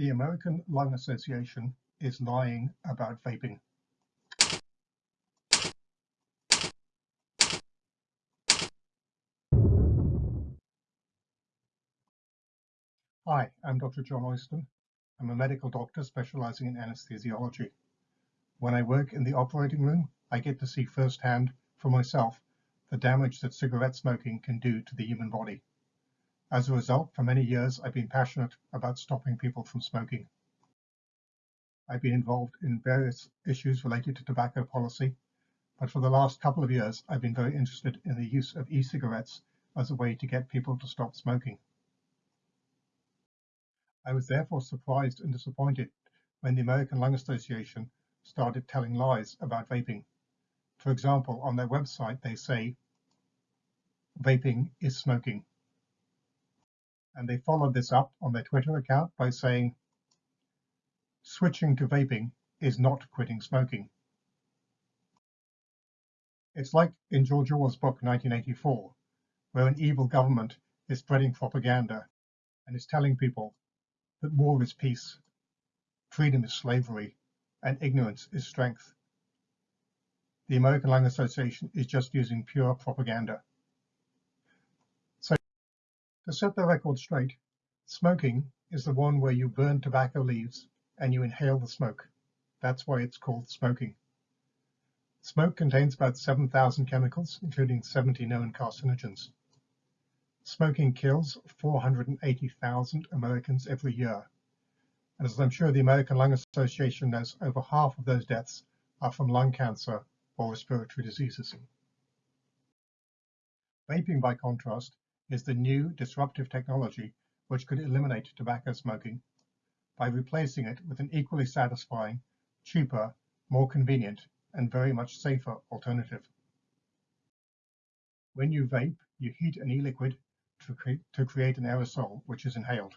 The American Lung Association is lying about vaping. Hi, I'm Dr. John Oyston. I'm a medical doctor specializing in anesthesiology. When I work in the operating room, I get to see firsthand for myself the damage that cigarette smoking can do to the human body. As a result, for many years, I've been passionate about stopping people from smoking. I've been involved in various issues related to tobacco policy, but for the last couple of years, I've been very interested in the use of e-cigarettes as a way to get people to stop smoking. I was therefore surprised and disappointed when the American Lung Association started telling lies about vaping. For example, on their website, they say vaping is smoking. And they followed this up on their Twitter account by saying, switching to vaping is not quitting smoking. It's like in George Orwell's book 1984, where an evil government is spreading propaganda and is telling people that war is peace, freedom is slavery, and ignorance is strength. The American Lung Association is just using pure propaganda. To set the record straight, smoking is the one where you burn tobacco leaves and you inhale the smoke. That's why it's called smoking. Smoke contains about 7,000 chemicals, including 70 known carcinogens. Smoking kills 480,000 Americans every year. And as I'm sure the American Lung Association knows, over half of those deaths are from lung cancer or respiratory diseases. Vaping, by contrast, is the new disruptive technology which could eliminate tobacco smoking by replacing it with an equally satisfying, cheaper, more convenient, and very much safer alternative. When you vape, you heat an e-liquid to, cre to create an aerosol, which is inhaled.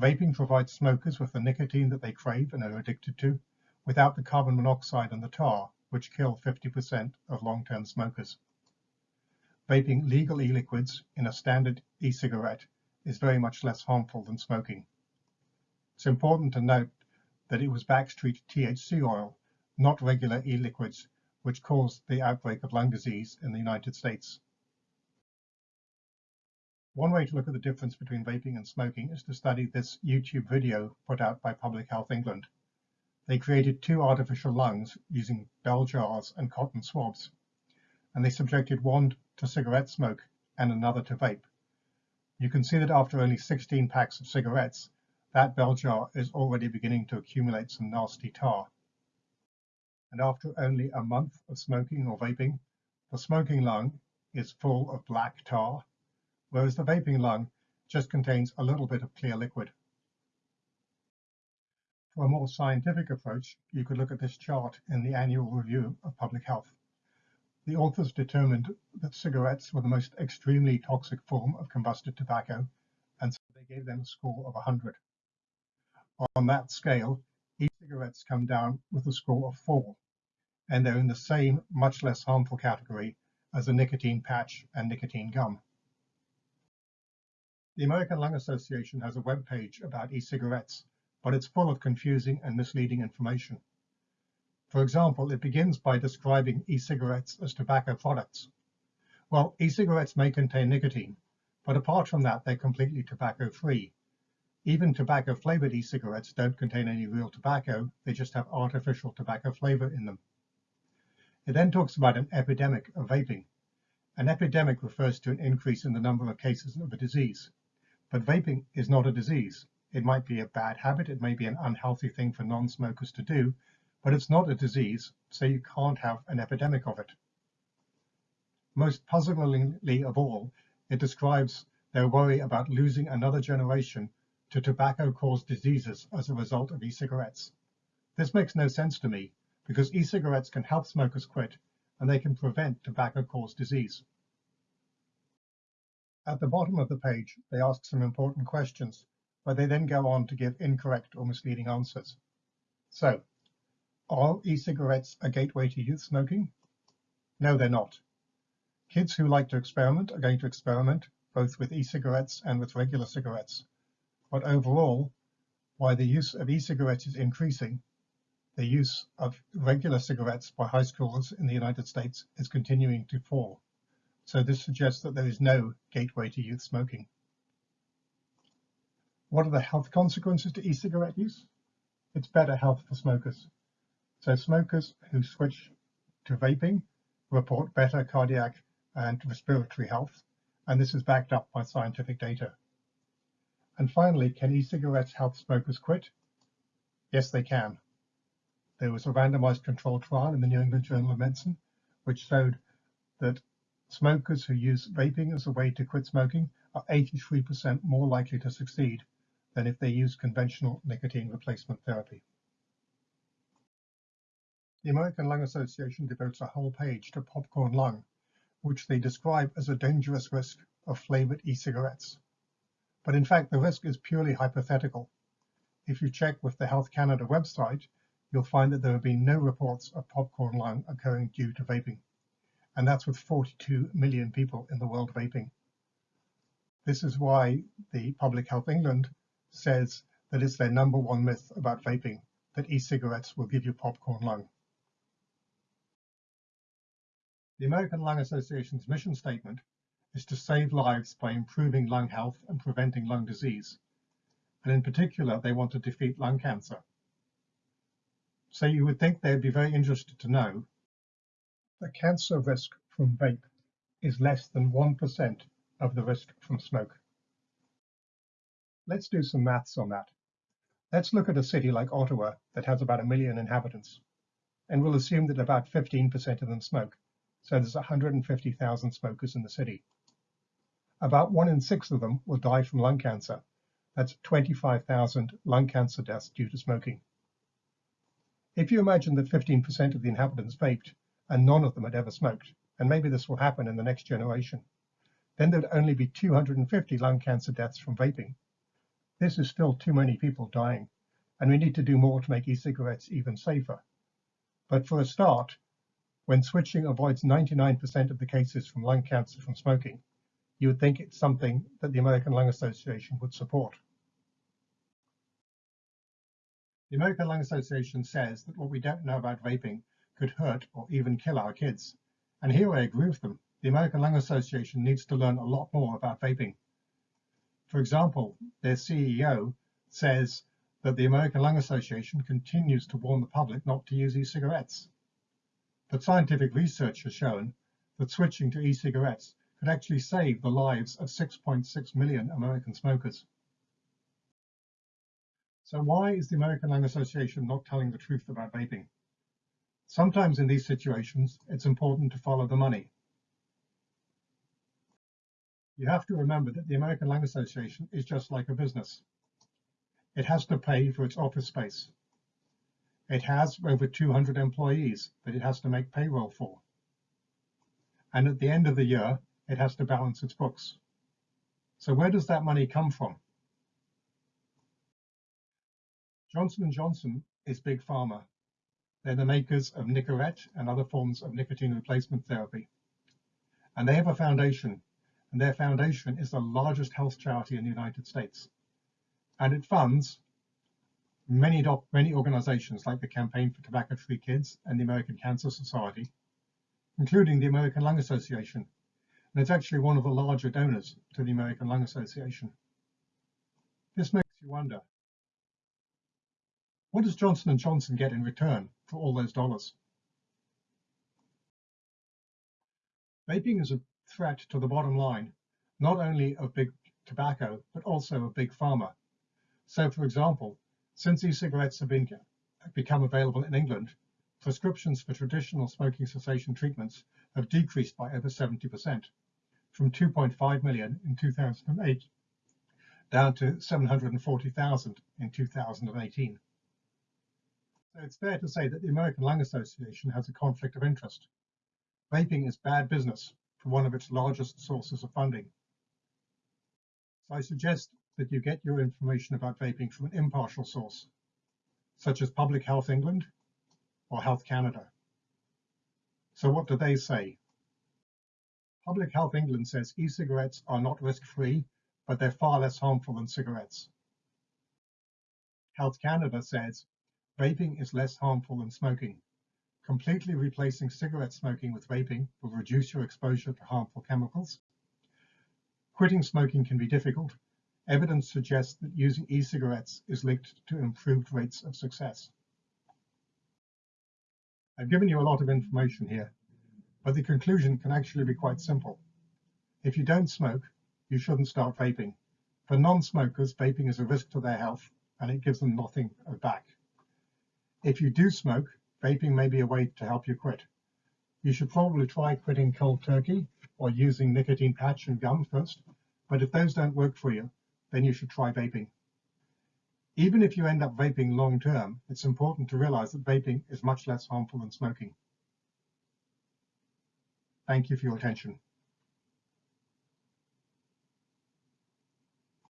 Vaping provides smokers with the nicotine that they crave and are addicted to, without the carbon monoxide and the tar, which kill 50% of long-term smokers. Vaping legal e-liquids in a standard e-cigarette is very much less harmful than smoking. It's important to note that it was Backstreet THC oil, not regular e-liquids, which caused the outbreak of lung disease in the United States. One way to look at the difference between vaping and smoking is to study this YouTube video put out by Public Health England. They created two artificial lungs using bell jars and cotton swabs, and they subjected one to cigarette smoke and another to vape. You can see that after only 16 packs of cigarettes, that bell jar is already beginning to accumulate some nasty tar. And after only a month of smoking or vaping, the smoking lung is full of black tar, whereas the vaping lung just contains a little bit of clear liquid. For a more scientific approach, you could look at this chart in the annual review of public health. The authors determined that cigarettes were the most extremely toxic form of combusted tobacco, and so they gave them a score of 100. On that scale, e-cigarettes come down with a score of 4, and they're in the same, much less harmful category as a nicotine patch and nicotine gum. The American Lung Association has a web page about e-cigarettes, but it's full of confusing and misleading information. For example, it begins by describing e-cigarettes as tobacco products. Well, e-cigarettes may contain nicotine, but apart from that, they're completely tobacco-free. Even tobacco-flavored e-cigarettes don't contain any real tobacco, they just have artificial tobacco flavor in them. It then talks about an epidemic of vaping. An epidemic refers to an increase in the number of cases of a disease. But vaping is not a disease. It might be a bad habit, it may be an unhealthy thing for non-smokers to do, but it's not a disease, so you can't have an epidemic of it. Most puzzlingly of all, it describes their worry about losing another generation to tobacco-caused diseases as a result of e-cigarettes. This makes no sense to me, because e-cigarettes can help smokers quit, and they can prevent tobacco-caused disease. At the bottom of the page, they ask some important questions, but they then go on to give incorrect or misleading answers. So, are e-cigarettes a gateway to youth smoking? No, they're not. Kids who like to experiment are going to experiment both with e-cigarettes and with regular cigarettes. But overall, while the use of e-cigarettes is increasing, the use of regular cigarettes by high schoolers in the United States is continuing to fall. So this suggests that there is no gateway to youth smoking. What are the health consequences to e-cigarette use? It's better health for smokers. So smokers who switch to vaping report better cardiac and respiratory health, and this is backed up by scientific data. And finally, can e-cigarettes help smokers quit? Yes, they can. There was a randomized controlled trial in the New England Journal of Medicine, which showed that smokers who use vaping as a way to quit smoking are 83% more likely to succeed than if they use conventional nicotine replacement therapy. The American Lung Association devotes a whole page to popcorn lung, which they describe as a dangerous risk of flavored e-cigarettes. But in fact, the risk is purely hypothetical. If you check with the Health Canada website, you'll find that there have been no reports of popcorn lung occurring due to vaping. And that's with 42 million people in the world vaping. This is why the Public Health England says that it's their number one myth about vaping, that e-cigarettes will give you popcorn lung. The American Lung Association's mission statement is to save lives by improving lung health and preventing lung disease. And in particular, they want to defeat lung cancer. So you would think they'd be very interested to know the cancer risk from vape is less than 1% of the risk from smoke. Let's do some maths on that. Let's look at a city like Ottawa that has about a million inhabitants, and we'll assume that about 15% of them smoke. So there's 150,000 smokers in the city. About one in six of them will die from lung cancer. That's 25,000 lung cancer deaths due to smoking. If you imagine that 15% of the inhabitants vaped and none of them had ever smoked, and maybe this will happen in the next generation, then there'd only be 250 lung cancer deaths from vaping. This is still too many people dying, and we need to do more to make e-cigarettes even safer. But for a start, when switching avoids 99% of the cases from lung cancer from smoking, you would think it's something that the American Lung Association would support. The American Lung Association says that what we don't know about vaping could hurt or even kill our kids. And here I agree with them. The American Lung Association needs to learn a lot more about vaping. For example, their CEO says that the American Lung Association continues to warn the public not to use e-cigarettes. But scientific research has shown that switching to e-cigarettes could actually save the lives of 6.6 million American smokers. So why is the American Lung Association not telling the truth about vaping? Sometimes in these situations, it's important to follow the money. You have to remember that the American Lung Association is just like a business. It has to pay for its office space. It has over 200 employees that it has to make payroll for. And at the end of the year, it has to balance its books. So where does that money come from? Johnson & Johnson is Big Pharma. They're the makers of Nicorette and other forms of nicotine replacement therapy. And they have a foundation and their foundation is the largest health charity in the United States. And it funds many, many organizations like the Campaign for Tobacco-Free Kids and the American Cancer Society, including the American Lung Association. And it's actually one of the larger donors to the American Lung Association. This makes you wonder, what does Johnson & Johnson get in return for all those dollars? Vaping is a threat to the bottom line, not only of big tobacco, but also of big pharma. So, for example, since e-cigarettes have been, become available in England, prescriptions for traditional smoking cessation treatments have decreased by over 70%, from 2.5 million in 2008 down to 740,000 in 2018. So it's fair to say that the American Lung Association has a conflict of interest. Vaping is bad business for one of its largest sources of funding. So I suggest that you get your information about vaping from an impartial source, such as Public Health England or Health Canada. So what do they say? Public Health England says e-cigarettes are not risk-free, but they're far less harmful than cigarettes. Health Canada says, vaping is less harmful than smoking. Completely replacing cigarette smoking with vaping will reduce your exposure to harmful chemicals. Quitting smoking can be difficult. Evidence suggests that using e-cigarettes is linked to improved rates of success. I've given you a lot of information here, but the conclusion can actually be quite simple. If you don't smoke, you shouldn't start vaping. For non-smokers, vaping is a risk to their health and it gives them nothing back. If you do smoke, vaping may be a way to help you quit. You should probably try quitting cold turkey or using nicotine patch and gum first, but if those don't work for you, then you should try vaping. Even if you end up vaping long term, it's important to realize that vaping is much less harmful than smoking. Thank you for your attention.